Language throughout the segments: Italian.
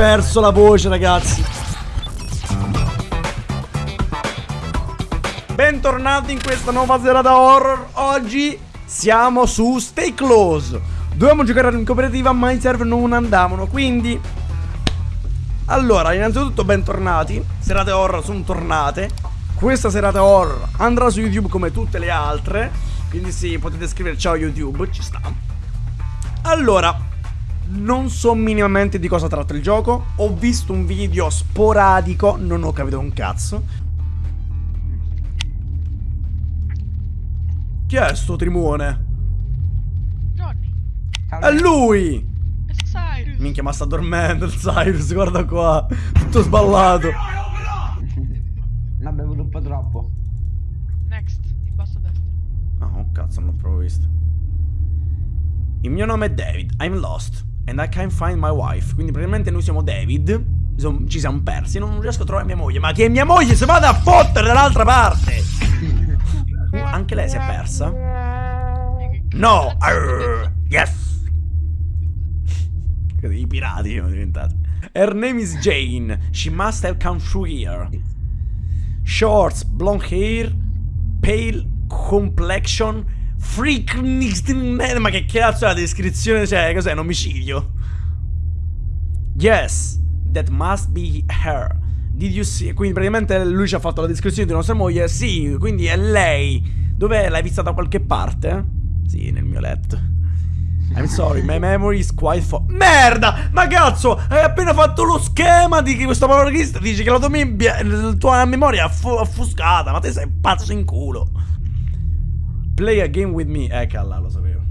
perso la voce, ragazzi. Bentornati in questa nuova serata horror. Oggi siamo su Stay Close. Dovevamo giocare in cooperativa, ma i server non andavano. Quindi. Allora, innanzitutto, bentornati. Serate horror sono tornate. Questa serata horror andrà su YouTube come tutte le altre. Quindi sì, potete scrivere ciao YouTube, ci sta. Allora, non so minimamente di cosa tratta il gioco. Ho visto un video sporadico, non ho capito un cazzo. Chi è sto trimone? Johnny. È lui! È Cyrus. Minchia, ma sta dormendo il Cyrus, guarda qua. Tutto sballato. Ne ha bevuto un po' troppo. Next, in basso a destra. Ah, oh cazzo, non l'ho proprio visto. Il mio nome è David, I'm lost. And I can't find my wife. Quindi praticamente noi siamo David. Ci siamo persi. Non riesco a trovare mia moglie. Ma che mia moglie si vada a fottere dall'altra parte! Uh, anche lei si è persa? No! Arr, yes! I pirati sono diventati. Her name is Jane. She must have come through here. Shorts, blonde hair, pale complexion, freak. Ma che cazzo è la descrizione? Cioè, cos'è? Un omicidio? Yes, that must be her. Did you see? Quindi praticamente lui ci ha fatto la descrizione di nostra moglie. Sì, quindi è lei. Dov'è? L'hai vista da qualche parte? Sì, nel mio letto. I'm sorry, my memory is quite fo- Merda! Ma cazzo! Hai appena fatto lo schema di questo panorista Dici che la tua, mebbia- la tua memoria è affuscata Ma te sei pazzo in culo Play a game with me. Eh calla, lo sapevo.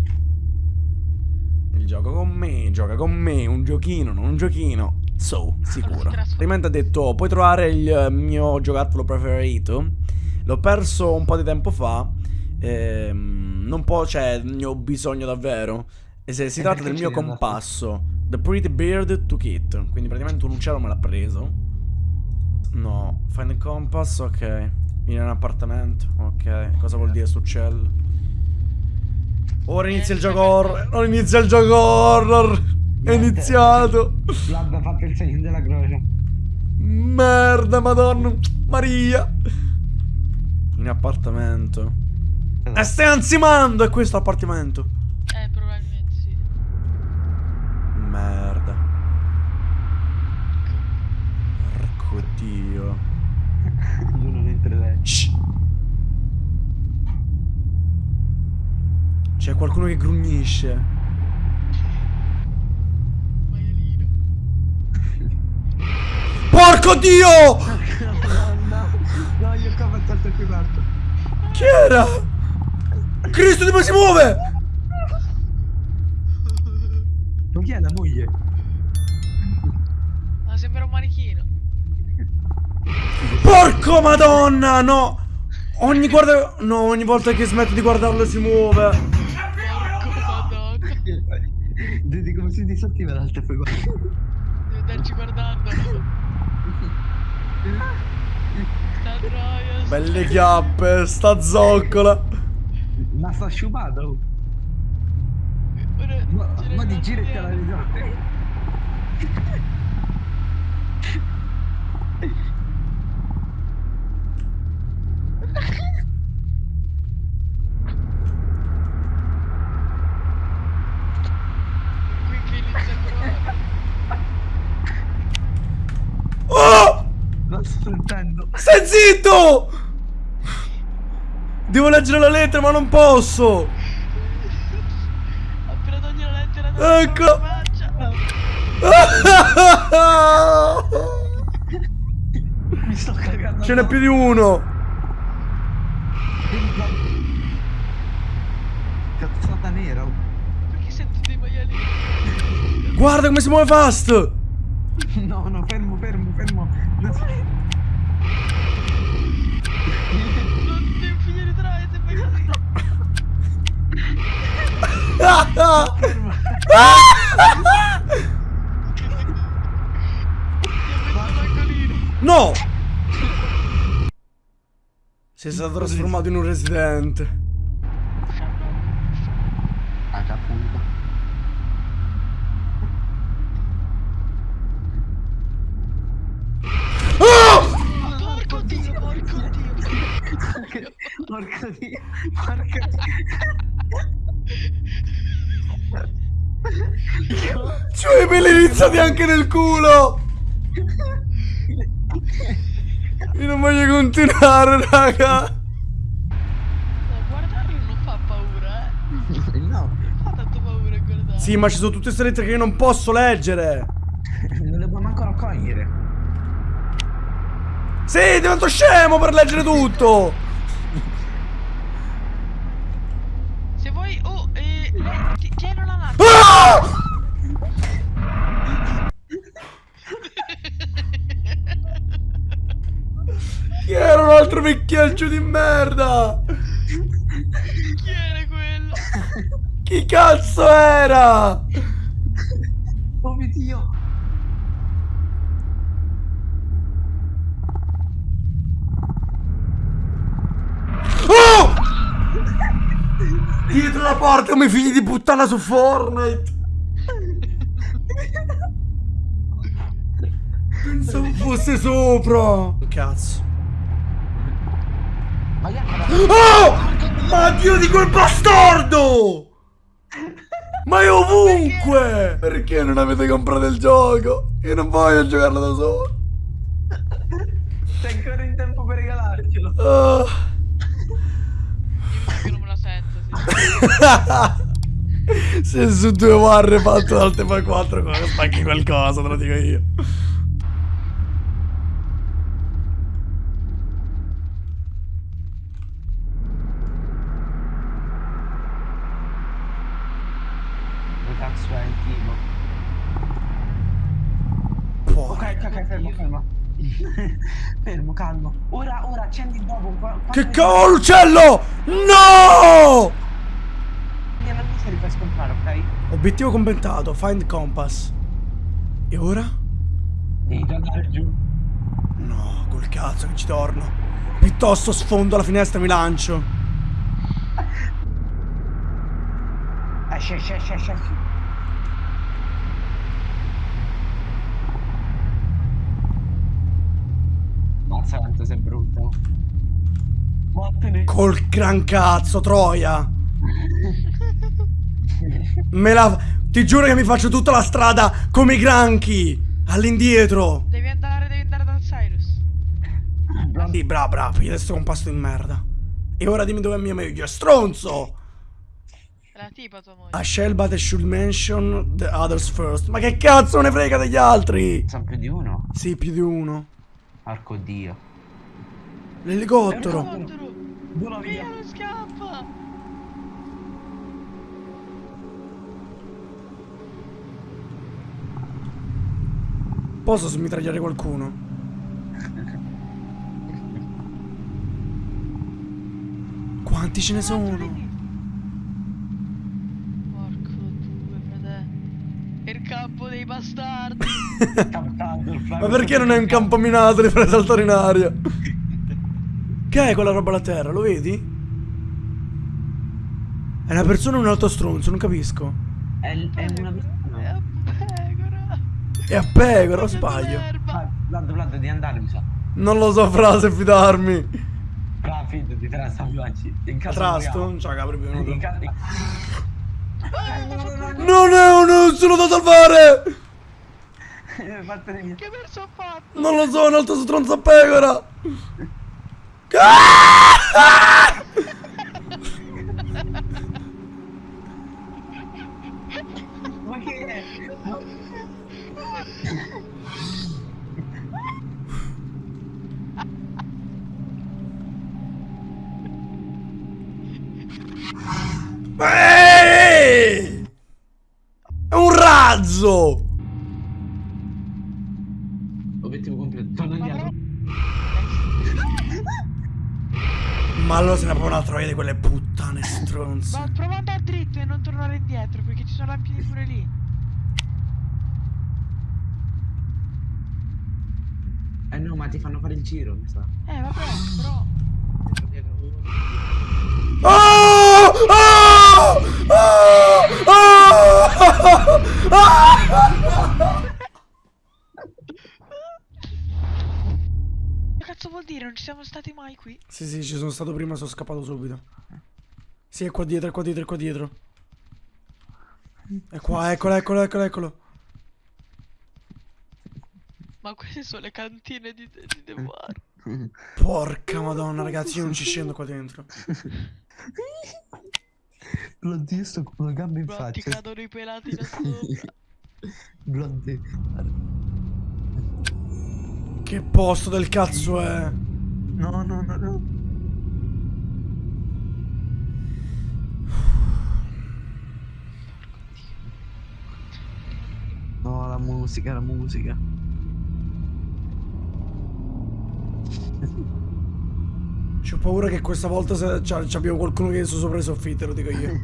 Il gioco con me, gioca con me Un giochino, non un giochino. So, sicuro. Altrimenti ha detto Puoi trovare il mio giocattolo preferito? L'ho perso un po' di tempo fa. Ehm, Non può, cioè, ne ho bisogno davvero. E se si E tratta del mio compasso The Pretty Bird Took It Quindi praticamente un uccello me l'ha preso. No. Find the compass Ok in un appartamento. Ok. Cosa vuol dire sto uccello Ora inizia il gioco horror. Ora inizia il gioco horror. È iniziato. L'abbia fatto il segno della croce. Merda madonna. Maria. In appartamento. E stai ansimando È questo appartamento Eh, probabilmente sì. Merda Porco dio Io non entrerei. Shh. C'è qualcuno che grugnisce Maialino. Porco dio no, no, io qua ho fatto qui parto. Chi era? Cristo dove si muove Ma chi è la moglie? Ma sembra un manichino. Porco madonna no Ogni guarda No ogni volta che smetto di guardarlo si muove. Vedi come si disattiva l'altra poi Devo andarci guardando. Sta troia. Belle chiappe Sta zoccola Ma sta sciupata oh. Ora Ma, ma di giro e te la. risate. Qui che inizia a trovare. Oh La sto. Stai zitto Devo leggere la lettera ma non posso Appena togli la lettera Ecco. faccia. Mi sto cagando. Ce n'è più di uno Cazzata nera. Perché sento dei maialini? Guarda come si muove fast No, no, fermo. Non so- Non ti devi finire tra e se fai così. No! Sei stato trasformato in un residente dio. C'ho i peli iniziati anche nel culo! Io non voglio continuare, raga! Guardarlo non fa paura, eh. No, Fa tanto paura a guardare. Sì, ma ci sono tutte queste lettere che io non posso leggere! non le può manco raccogliere. Sì, divento scemo per leggere tutto! Se vuoi... Oh, eh... lei- ti- Tieni la lancia. Ah! Chi era un altro vecchiaccio di merda? Chi era quello? Chi cazzo era? Oh mio dio. Oh! Dietro la porta come figli di puttana su Fortnite. Fosse sopra. Cazzo. Oh! Ma Dio di quel bastardo! Ma è ovunque! Perché non avete comprato il gioco? Io non voglio giocarlo da solo. Sei ancora in tempo per regalarcelo. Ah. Io che non me la sento, sì. Se su due barre fatto dal tempo 4 come spacchi qualcosa, te lo dico io. Che cazzo è il tipo? Porca. Ok, ok, fermo, fermo. fermo, calmo. Ora, ora, accendi dopo. Che cavolo uccello! No! Gliela miseria li fai scontrare, ok? Obiettivo completato, find compass. E ora? Devi andare giù. No, col cazzo che ci torno. Piuttosto sfondo la finestra e mi lancio. Esci, esci, esci, esci. Esci. Mazza quanto sei brutto. Vattene. Col gran cazzo, Troia. Me la... Ti giuro che mi faccio tutta la strada come i granchi. All'indietro. Devi andare, devi andare da Cyrus. Sì, bravo. Io adesso ho un pasto in merda. E ora dimmi dove è mia meglio. Stronzo! È la tipa tua moglie. A shell but I should mention the others first. Ma che cazzo ne frega degli altri? Sono più di uno. Sì, più di uno. Porco dio. L'elicottero. Vola Via, via. non scappa. Posso smitragliare qualcuno? Quanti ce ne sono? Porco due, frate. È il campo dei bastardi. Ma perché non è un campo minato li fai saltare in aria? Che è quella roba alla terra? Lo vedi? È una persona o un altro stronzo? Non capisco. È, è una È persona. a pecora. È a pecora, o sbaglio? l'erba. Ah, Vlad, Vlad, devi andare, mi sa. Non lo so, frase, fidarmi. Brava, fidati, te la caso Trasto? c'ha capri più In caso... Non è uno salvare! Vattene via. Che verso ho fatto? Non lo so, un altro stronzo a pecora! Ah! Ma che è? Ehi! È un razzo! Obiettivo completo. Torna indietro. Ma allora se ne proprio una troia di quelle puttane stronze. Ma prova ad andare dritto e non tornare indietro perché ci sono lampioni pure lì. Eh no, ma ti fanno fare il giro, mi sa. Eh vabbè, però. Oh! Oh! Oh! Oh! Ah! cazzo vuol dire? Non ci siamo stati mai qui? Sì, sì, ci sono stato prima, sono scappato subito. Sì, è qua dietro, è qua dietro, è qua dietro. È qua, eccolo, eccolo, eccolo, eccolo. Ma queste sono le cantine di, di The War. Porca madonna, ragazzi, io non ci scendo qua dentro. Io sto con una gamba in Bro, ti faccia. cadono i pelati da sopra. Blondie. Che posto del cazzo è? No, no, no, no. No, la musica, la musica. C'ho paura che questa volta abbiamo qualcuno che è su sopra i soffitti, lo dico io.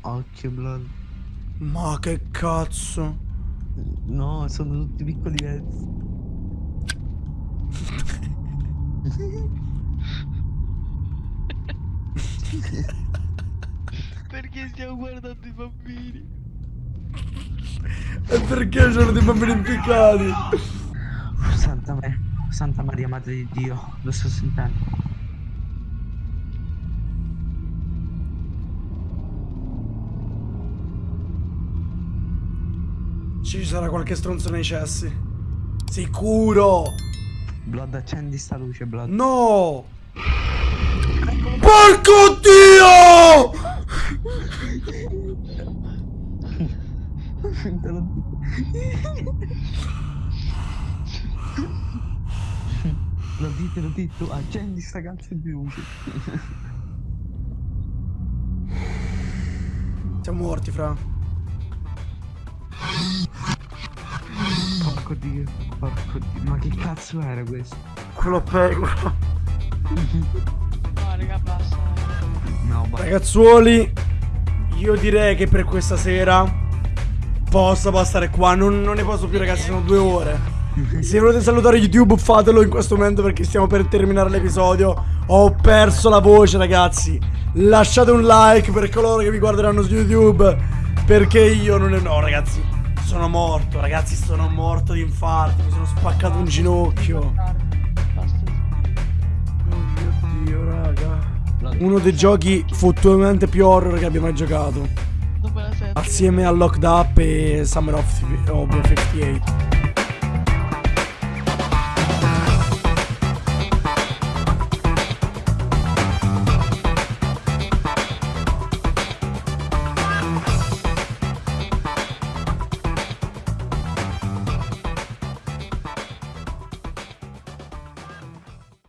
Occhio, Blood. Ma che cazzo? No, sono tutti piccoli pezzi. Perché stiamo guardando i bambini? E perché c'erano dei bambini impiccati? Santa, Ma- Santa Maria, Madre di Dio, lo sto sentendo. Ci sarà qualche stronzo nei cessi. Sicuro! Blood, accendi sta luce, Blood. No! Porco Dio! Lo dite, lo dite, accendi sta cazzo di luce. Siamo morti, fra. Porco Dio, porco Dio. Ma che cazzo era questo? Quello peggio. No, raga, basta. No, ma Ragazzuoli, io direi che per questa sera posso bastare qua. Non, non ne posso più, ragazzi, sono due ore. Se volete salutare YouTube, fatelo in questo momento perché stiamo per terminare l'episodio. Ho perso la voce, ragazzi. Lasciate un like per coloro che mi guarderanno su YouTube. Perché io non ne no, ragazzi. Sono morto, ragazzi, sono morto di infarto. Mi sono spaccato un ginocchio. Oh mio dio, raga. Uno dei giochi fottuamente più horror che abbia mai giocato. Assieme a Locked Up e Summer of of 58.